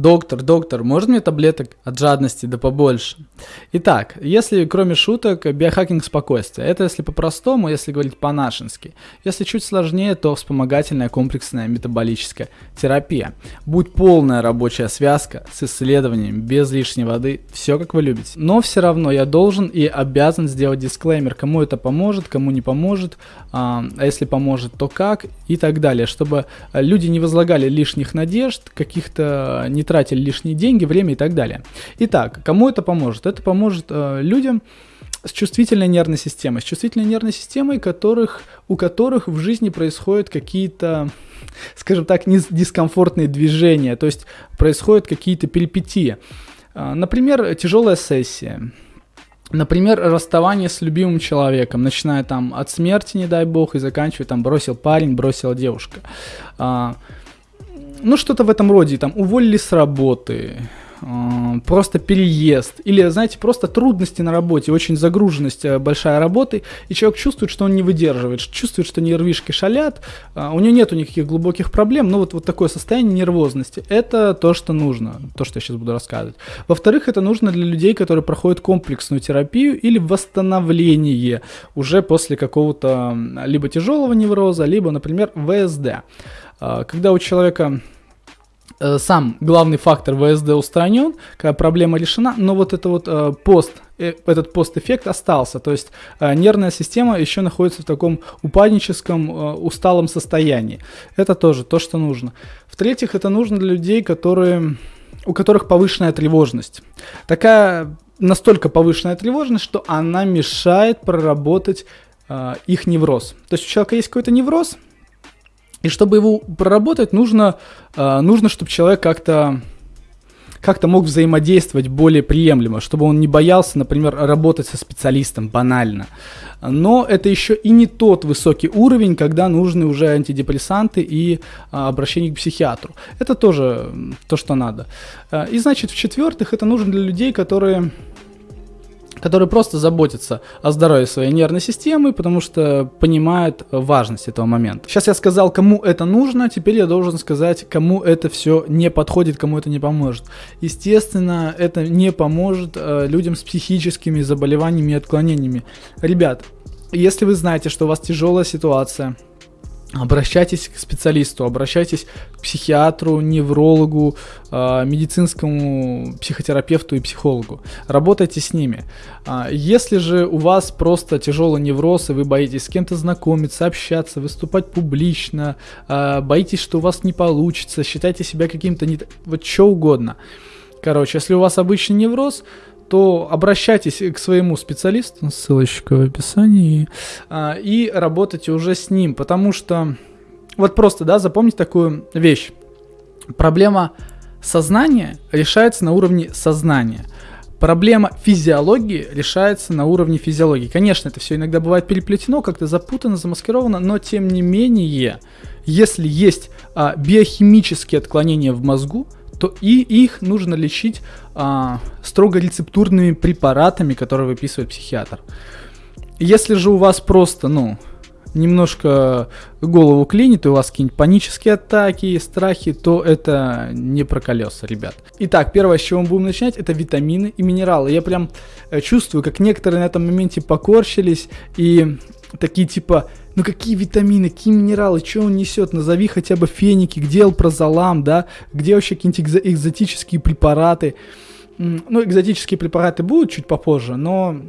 Доктор, доктор, можно мне таблеток от жадности да побольше? Итак, если кроме шуток, биохакинг спокойствия. Это если по-простому, если говорить по-нашенски. Если чуть сложнее, то вспомогательная комплексная метаболическая терапия. Будь полная рабочая связка с исследованием, без лишней воды, все как вы любите. Но все равно я должен и обязан сделать дисклеймер, кому это поможет, кому не поможет, а, а если поможет, то как и так далее, чтобы люди не возлагали лишних надежд, каких-то не тратили лишние деньги, время и так далее. Итак, кому это поможет? Это поможет э, людям с чувствительной нервной системой, с чувствительной нервной системой, которых, у которых в жизни происходят какие-то, скажем так, дискомфортные движения, то есть происходят какие-то перипетии. Э, например, тяжелая сессия, Например, расставание с любимым человеком, начиная там от смерти, не дай бог, и заканчивая там бросил парень, бросила девушка. А, ну, что-то в этом роде, там, уволили с работы, э, просто переезд, или, знаете, просто трудности на работе, очень загруженность э, большая работы, и человек чувствует, что он не выдерживает, чувствует, что нервишки шалят, э, у него нету никаких глубоких проблем, но вот, вот такое состояние нервозности, это то, что нужно, то, что я сейчас буду рассказывать. Во-вторых, это нужно для людей, которые проходят комплексную терапию или восстановление уже после какого-то либо тяжелого невроза, либо, например, ВСД. А, когда у человека сам главный фактор ВСД устранен, когда проблема решена, но вот это вот э, пост, э, этот пост-эффект остался, то есть нервная система еще находится в таком упадническом, усталом состоянии. Это тоже то, что нужно. В-третьих, это нужно для людей, которые, у которых повышенная тревожность. Такая настолько повышенная тревожность, что она мешает проработать их невроз. То есть у человека есть какой-то невроз, и чтобы его проработать, нужно, э, нужно чтобы человек как-то как-то мог взаимодействовать более приемлемо, чтобы он не боялся, например, работать со специалистом банально. Но это еще и не тот высокий уровень, когда нужны уже антидепрессанты и а, обращение к психиатру. Это тоже то, что надо. Э, и значит, в-четвертых, это нужно для людей, которые которые просто заботятся о здоровье своей нервной системы, потому что понимают важность этого момента. Сейчас я сказал, кому это нужно, теперь я должен сказать, кому это все не подходит, кому это не поможет. Естественно, это не поможет э, людям с психическими заболеваниями и отклонениями. Ребят, если вы знаете, что у вас тяжелая ситуация, Обращайтесь к специалисту, обращайтесь к психиатру, неврологу, э, медицинскому психотерапевту и психологу. Работайте с ними. А, если же у вас просто тяжелый невроз, и вы боитесь с кем-то знакомиться, общаться, выступать публично, а, боитесь, что у вас не получится, считайте себя каким-то не... вот что угодно. Короче, если у вас обычный невроз, то обращайтесь к своему специалисту, ссылочка в описании, а, и работайте уже с ним, потому что вот просто, да, запомните такую вещь. Проблема сознания решается на уровне сознания. Проблема физиологии решается на уровне физиологии. Конечно, это все иногда бывает переплетено, как-то запутано, замаскировано, но тем не менее, если есть а, биохимические отклонения в мозгу, то и их нужно лечить а, строго рецептурными препаратами, которые выписывает психиатр. Если же у вас просто, ну, немножко голову клинит, и у вас какие-нибудь панические атаки, страхи, то это не про колеса, ребят. Итак, первое, с чего мы будем начинать, это витамины и минералы. Я прям э, чувствую, как некоторые на этом моменте покорчились и такие типа, ну какие витамины, какие минералы, что он несет, назови хотя бы феники, где алпрозолам, да, где вообще какие-нибудь экзо- экзотические препараты. Ну, экзотические препараты будут чуть попозже, но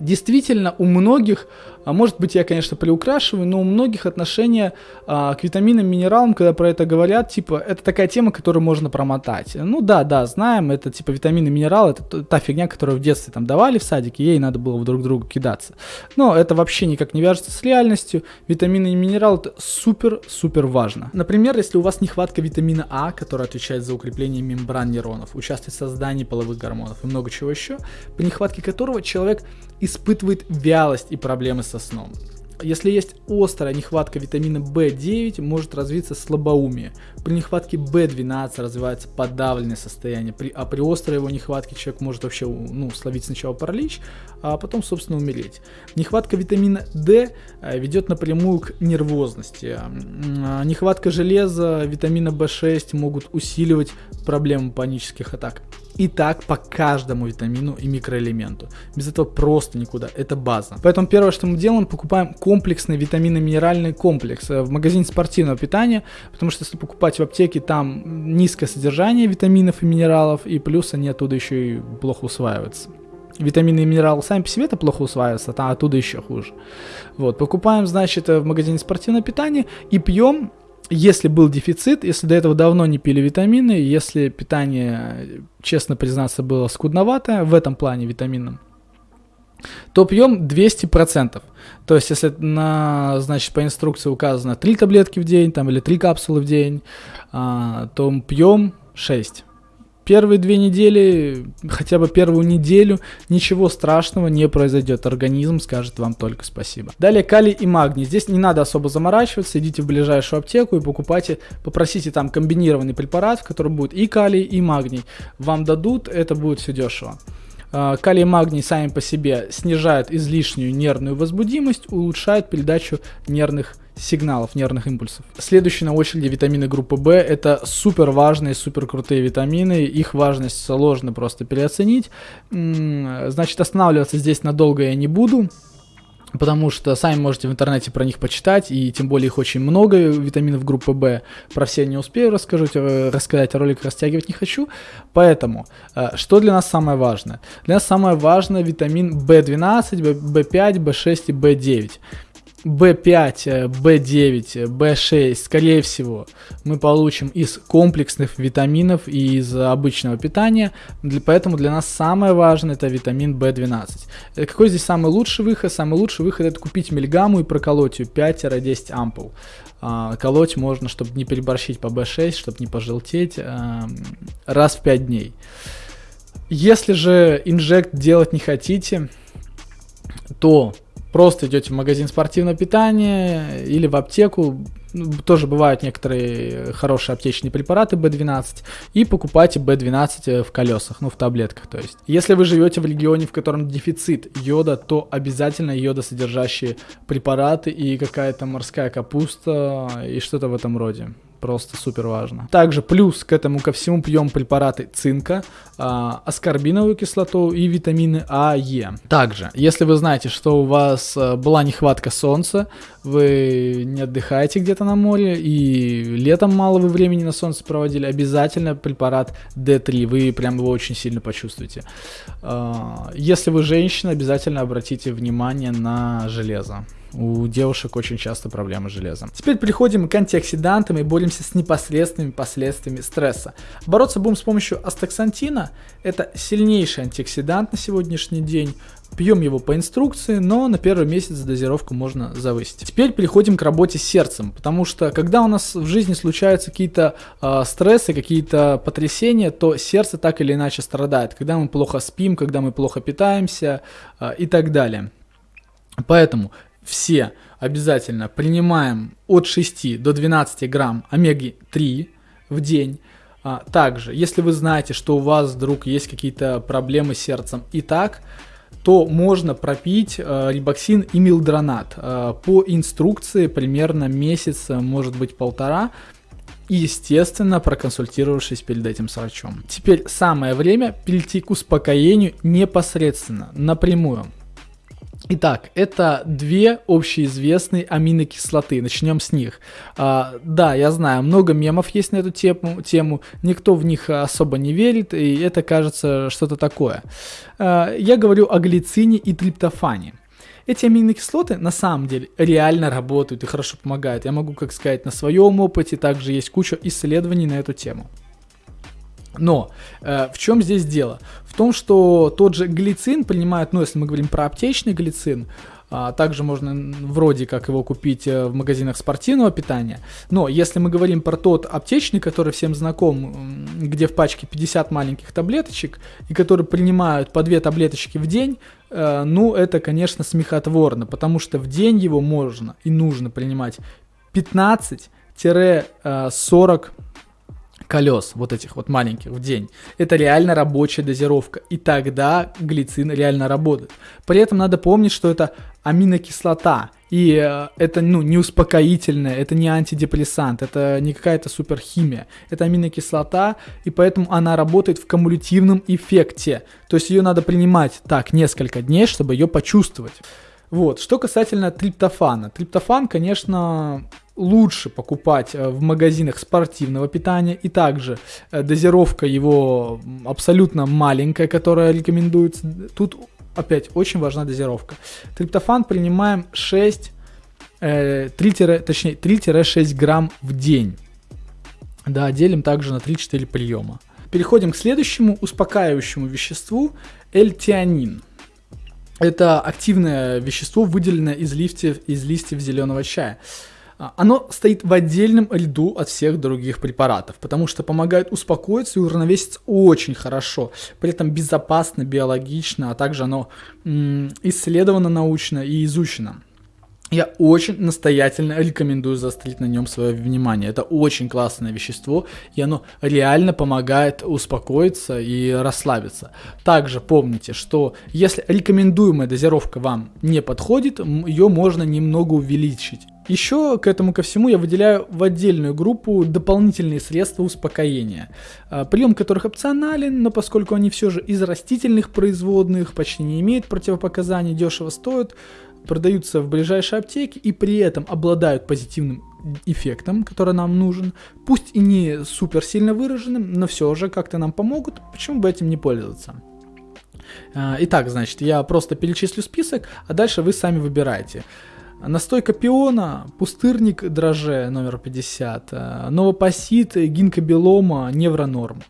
действительно у многих а может быть, я, конечно, приукрашиваю, но у многих отношения а, к витаминам, минералам, когда про это говорят, типа, это такая тема, которую можно промотать. Ну да, да, знаем, это типа витамины, минералы, это та фигня, которую в детстве там давали в садике, ей надо было друг другу кидаться. Но это вообще никак не вяжется с реальностью. Витамины и минералы это супер-супер важно. Например, если у вас нехватка витамина А, который отвечает за укрепление мембран нейронов, участвует в создании половых гормонов и много чего еще, по нехватке которого человек испытывает вялость и проблемы со сном. Если есть острая нехватка витамина В9, может развиться слабоумие. При нехватке В12 развивается подавленное состояние, при, а при острой его нехватке человек может вообще ну, словить сначала паралич, а потом, собственно, умереть. Нехватка витамина D э, ведет напрямую к нервозности. А, нехватка железа, витамина В6 могут усиливать проблему панических атак. И так по каждому витамину и микроэлементу. Без этого просто никуда. Это база. Поэтому первое, что мы делаем, покупаем комплексный витаминно-минеральный комплекс э, в магазине спортивного питания, потому что если покупать в аптеке, там низкое содержание витаминов и минералов, и плюс они оттуда еще и плохо усваиваются. Витамины и минералы сами по себе это плохо усваиваются, а оттуда еще хуже. Вот, покупаем, значит, э, в магазине спортивного питания и пьем если был дефицит, если до этого давно не пили витамины, если питание, честно признаться, было скудноватое в этом плане витаминном, то пьем 200%. То есть, если на, значит, по инструкции указано 3 таблетки в день там, или 3 капсулы в день, а, то пьем 6 первые две недели, хотя бы первую неделю, ничего страшного не произойдет. Организм скажет вам только спасибо. Далее калий и магний. Здесь не надо особо заморачиваться. Идите в ближайшую аптеку и покупайте, попросите там комбинированный препарат, в котором будет и калий, и магний. Вам дадут, это будет все дешево. А, калий и магний сами по себе снижают излишнюю нервную возбудимость, улучшают передачу нервных сигналов, нервных импульсов. Следующий на очереди витамины группы В. Это супер важные, супер крутые витамины. Их важность сложно просто переоценить. Значит, останавливаться здесь надолго я не буду потому что сами можете в интернете про них почитать, и тем более их очень много, витаминов группы В. Про все не успею расскажу, э, рассказать, а ролик растягивать не хочу. Поэтому, э, что для нас самое важное? Для нас самое важное витамин В12, В5, В6 и В9. B5, B9, B6, скорее всего, мы получим из комплексных витаминов и из обычного питания. Поэтому для нас самое важное это витамин B12. Э, какой здесь самый лучший выход? Самый лучший выход это купить мельгамму и проколоть ее 5-10 ампул. А, колоть можно, чтобы не переборщить по B6, чтобы не пожелтеть, а, раз в 5 дней. Если же инжект делать не хотите, то Просто идете в магазин спортивного питания или в аптеку, ну, тоже бывают некоторые хорошие аптечные препараты B12, и покупайте B12 э, в колесах, ну в таблетках то есть. Если вы живете в регионе, в котором дефицит йода, то обязательно йодосодержащие препараты и какая-то морская капуста и что-то в этом роде просто супер важно. Также плюс к этому ко всему пьем препараты цинка, а, аскорбиновую кислоту и витамины А, Е. Также, если вы знаете, что у вас а, была нехватка солнца, вы не отдыхаете где-то на море и летом мало вы времени на солнце проводили, обязательно препарат D3, вы прям его очень сильно почувствуете. А, если вы женщина, обязательно обратите внимание на железо. У девушек очень часто проблемы с железом. Теперь переходим к антиоксидантам и боремся с непосредственными последствиями стресса. Бороться будем с помощью астаксантина. Это сильнейший антиоксидант на сегодняшний день. Пьем его по инструкции, но на первый месяц дозировку можно завысить. Теперь переходим к работе с сердцем, потому что когда у нас в жизни случаются какие-то э, стрессы, какие-то потрясения, то сердце так или иначе страдает. Когда мы плохо спим, когда мы плохо питаемся э, и так далее. Поэтому все обязательно принимаем от 6 до 12 грамм омеги-3 в день. А, также, если вы знаете, что у вас вдруг есть какие-то проблемы с сердцем и так, то можно пропить э, рибоксин и милдронат. Э, по инструкции примерно месяц, может быть полтора, и, естественно, проконсультировавшись перед этим с врачом. Теперь самое время перейти к успокоению непосредственно, напрямую. Итак, это две общеизвестные аминокислоты. Начнем с них. А, да, я знаю, много мемов есть на эту тему, тему. Никто в них особо не верит, и это кажется что-то такое. А, я говорю о глицине и триптофане. Эти аминокислоты на самом деле реально работают и хорошо помогают. Я могу, как сказать, на своем опыте, также есть куча исследований на эту тему. Но э, в чем здесь дело? В том, что тот же глицин принимает, ну, если мы говорим про аптечный глицин, а, также можно вроде как его купить э, в магазинах спортивного питания. Но если мы говорим про тот аптечный, который всем знаком, где в пачке 50 маленьких таблеточек, и который принимают по 2 таблеточки в день, э, ну это, конечно, смехотворно, потому что в день его можно и нужно принимать 15-40 колес, вот этих вот маленьких в день. Это реально рабочая дозировка. И тогда глицин реально работает. При этом надо помнить, что это аминокислота. И э, это ну, не успокоительное, это не антидепрессант, это не какая-то суперхимия. Это аминокислота, и поэтому она работает в кумулятивном эффекте. То есть ее надо принимать так несколько дней, чтобы ее почувствовать. Вот. Что касательно триптофана. Триптофан, конечно, лучше покупать э, в магазинах спортивного питания. И также э, дозировка его абсолютно маленькая, которая рекомендуется. Тут опять очень важна дозировка. Триптофан принимаем 6, э, 3, точнее 3-6 грамм в день. Да, делим также на 3-4 приема. Переходим к следующему успокаивающему веществу – эльтианин. Это активное вещество, выделенное из листьев, из листьев зеленого чая. А, оно стоит в отдельном ряду от всех других препаратов, потому что помогает успокоиться и уравновеситься очень хорошо, при этом безопасно, биологично, а также оно исследовано научно и изучено. Я очень настоятельно рекомендую заострить на нем свое внимание. Это очень классное вещество, и оно реально помогает успокоиться и расслабиться. Также помните, что если рекомендуемая дозировка вам не подходит, ее можно немного увеличить. Еще к этому ко всему я выделяю в отдельную группу дополнительные средства успокоения, а, прием которых опционален, но поскольку они все же из растительных производных, почти не имеют противопоказаний, дешево стоят, продаются в ближайшей аптеке и при этом обладают позитивным эффектом, который нам нужен, пусть и не супер сильно выраженным, но все же как-то нам помогут, почему бы этим не пользоваться. А, итак, значит, я просто перечислю список, а дальше вы сами выбираете. Настойка пиона, пустырник дроже номер 50, э, новопосит, гинкобелома, невронорм.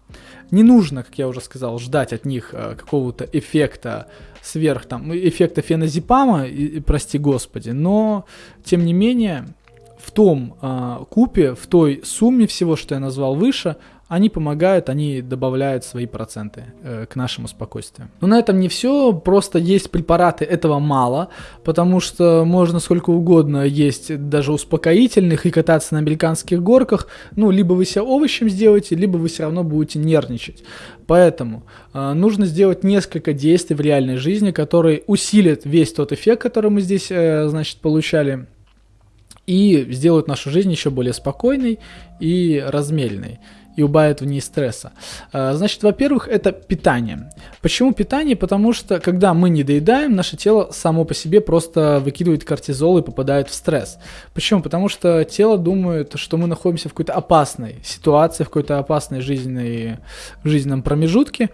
Не нужно, как я уже сказал, ждать от них э, какого-то эффекта сверх там, эффекта феназепама, прости господи, но тем не менее в том э, купе, в той сумме всего, что я назвал выше, они помогают, они добавляют свои проценты э, к нашему спокойствию. Но на этом не все, просто есть препараты, этого мало, потому что можно сколько угодно есть даже успокоительных и кататься на американских горках, ну, либо вы себя овощем сделаете, либо вы все равно будете нервничать. Поэтому э, нужно сделать несколько действий в реальной жизни, которые усилят весь тот эффект, который мы здесь, э, значит, получали, и сделают нашу жизнь еще более спокойной и размеренной и убавит в ней стресса. А, значит, во-первых, это питание. Почему питание? Потому что, когда мы не доедаем, наше тело само по себе просто выкидывает кортизол и попадает в стресс. Почему? Потому что тело думает, что мы находимся в какой-то опасной ситуации, в какой-то опасной жизненной, жизненном промежутке,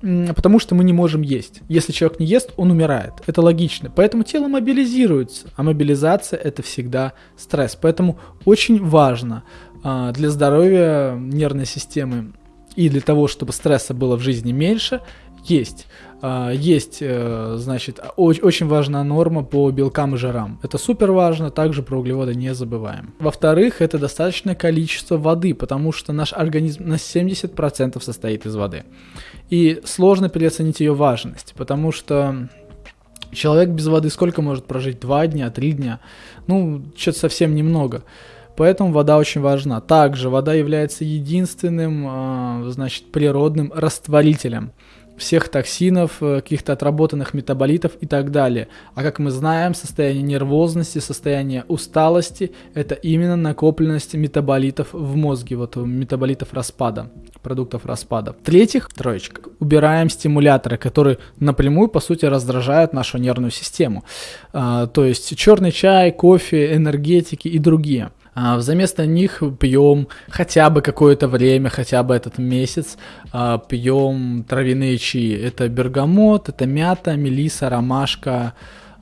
потому что мы не можем есть. Если человек не ест, он умирает. Это логично. Поэтому тело мобилизируется, а мобилизация это всегда стресс. Поэтому очень важно для здоровья нервной системы и для того, чтобы стресса было в жизни меньше, есть. А, есть, э, значит, очень важная норма по белкам и жирам. Это супер важно, также про углеводы не забываем. Во-вторых, это достаточное количество воды, потому что наш организм на 70% состоит из воды. И сложно переоценить ее важность, потому что человек без воды сколько может прожить? Два дня, три дня? Ну, что-то совсем немного. Поэтому вода очень важна. Также вода является единственным, а, значит, природным растворителем всех токсинов, э, каких-то отработанных метаболитов и так далее. А как мы знаем, состояние нервозности, состояние усталости – это именно накопленность метаболитов в мозге, вот метаболитов распада, продуктов распада. В-третьих, троечка, убираем стимуляторы, которые напрямую, по сути, раздражают нашу нервную систему. А, то есть черный чай, кофе, энергетики и другие – а, Взаместо них пьем хотя бы какое-то время, хотя бы этот месяц, а, пьем травяные чаи. Это бергамот, это мята, мелиса, ромашка,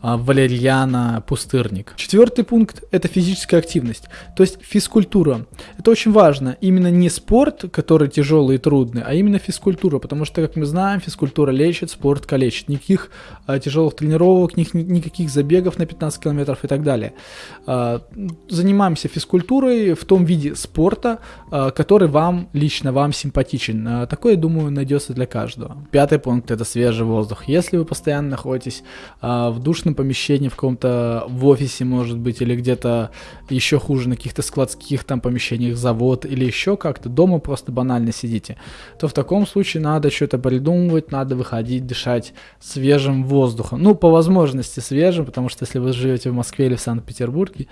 валерьяна, пустырник. Четвертый пункт – это физическая активность, то есть физкультура. Это очень важно. Именно не спорт, который тяжелый и трудный, а именно физкультура, потому что, как мы знаем, физкультура лечит, спорт калечит. Никаких а, тяжелых тренировок, ни, никаких забегов на 15 километров и так далее. А, занимаемся физкультурой в том виде спорта, а, который вам, лично вам симпатичен. А, такое, думаю, найдется для каждого. Пятый пункт – это свежий воздух. Если вы постоянно находитесь а, в душном помещении, в каком-то в офисе, может быть, или где-то еще хуже, на каких-то складских там помещениях, завод или еще как-то, дома просто банально сидите, то в таком случае надо что-то придумывать, надо выходить, дышать свежим воздухом. Ну, по возможности свежим, потому что если вы живете в Москве или в Санкт-Петербурге,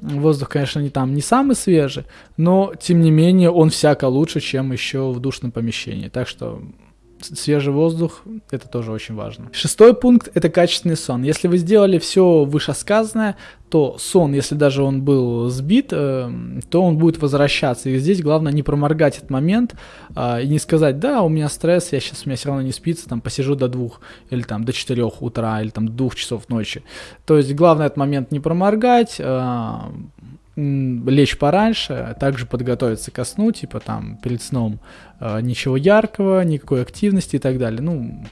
воздух, конечно, не там не самый свежий, но тем не менее он всяко лучше, чем еще в душном помещении. Так что свежий воздух, это тоже очень важно. Шестой пункт – это качественный сон. Если вы сделали все вышесказанное, то сон, если даже он был сбит, э, то он будет возвращаться. И здесь главное не проморгать этот момент э, и не сказать, да, у меня стресс, я сейчас, у меня все равно не спится, там, посижу до двух, или там до четырех утра, или там двух часов ночи. То есть главное этот момент не проморгать, э, лечь пораньше, также подготовиться ко сну, типа там перед сном э, ничего яркого, никакой активности и так далее. Ну,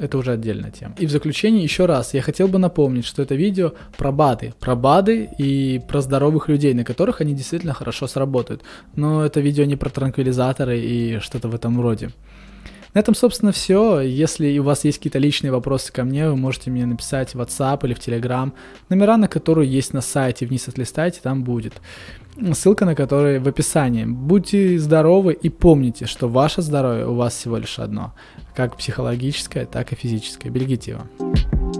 это уже отдельная тема. И в заключение еще раз, я хотел бы напомнить, что это видео про БАДы, про БАДы и про здоровых людей, на которых они действительно хорошо сработают. Но это видео не про транквилизаторы и что-то в этом роде. На этом, собственно, все. Если у вас есть какие-то личные вопросы ко мне, вы можете мне написать в WhatsApp или в Telegram. Номера, на которые есть на сайте, вниз отлистайте, там будет. Ссылка на которые в описании. Будьте здоровы и помните, что ваше здоровье у вас всего лишь одно. Как психологическое, так и физическое. Берегите его.